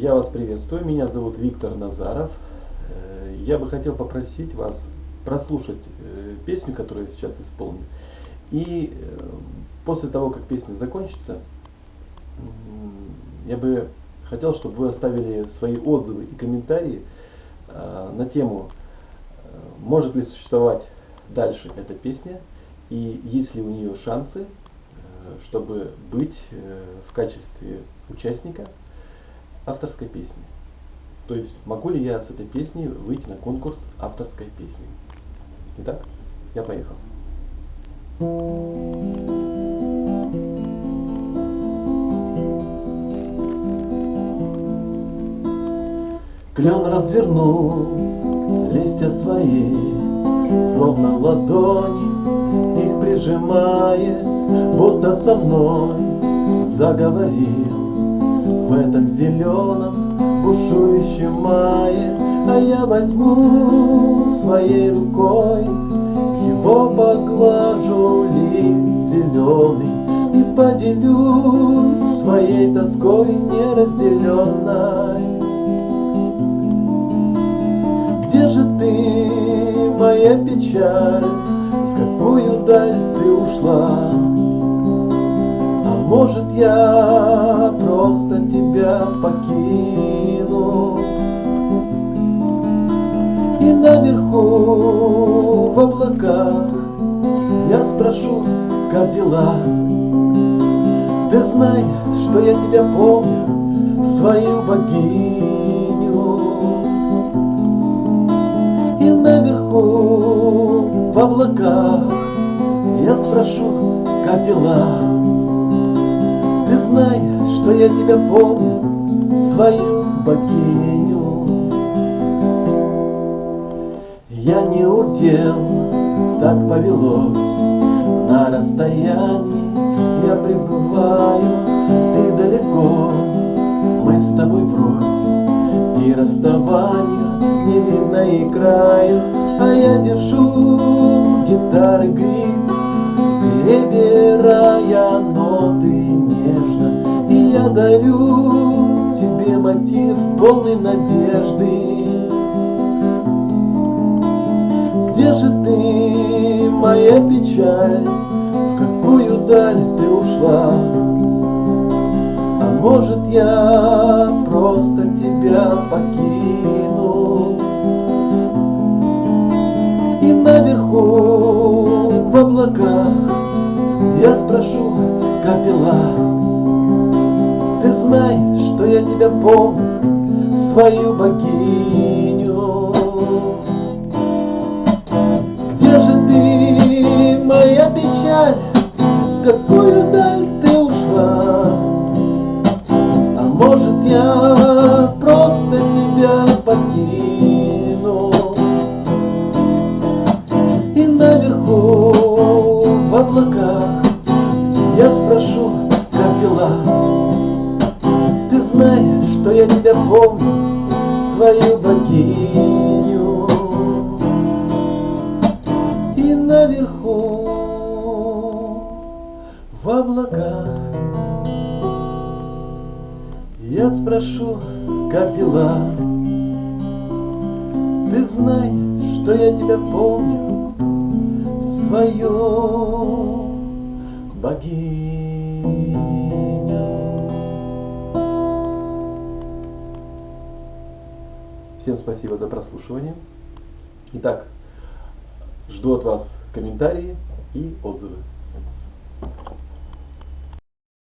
Я вас приветствую, меня зовут Виктор Назаров. Э, я бы хотел попросить вас прослушать э, песню, которую я сейчас исполню. И э, после того, как песня закончится, я бы хотел, чтобы вы оставили свои отзывы и комментарии на тему, может ли существовать дальше эта песня, и есть ли у нее шансы, чтобы быть в качестве участника авторской песни. То есть могу ли я с этой песней выйти на конкурс авторской песни. Итак, я поехал. Клен развернул листья свои, Словно ладони их прижимая, Будто со мной заговорил в этом зеленом бушующем мае, А я возьму своей рукой, его поглажу лист зеленый И поделюсь своей тоской неразделенной. Где же ты, моя печаль, в какую даль ты ушла? Может, я просто тебя покину. И наверху в облаках Я спрошу, как дела? Ты знай, что я тебя помню Свою богиню. И наверху в облаках Я спрошу, как дела знай, что я тебя помню, свою богиню. Я не удел, так повелось, на расстоянии я пребываю, ты далеко, мы с тобой врозь, и расставанию не видно и краю, а я держу гитары гриф, перебирая ноты я дарю тебе мотив полный надежды. Где же ты, моя печаль, в какую даль ты ушла? А может я просто тебя покину? И наверху в облаках я спрошу, как дела? Ты знай, что я тебя помню, свою богиню. Где же ты, моя печаль, в какую даль ты ушла? А может я просто тебя покину? И наверху в облаках я спрошу, как дела? Знай, что я тебя помню, свою богиню. И наверху, в облаках, я спрошу, как дела. Ты знай, что я тебя помню, свою богиню. Всем спасибо за прослушивание. Итак, жду от вас комментарии и отзывы.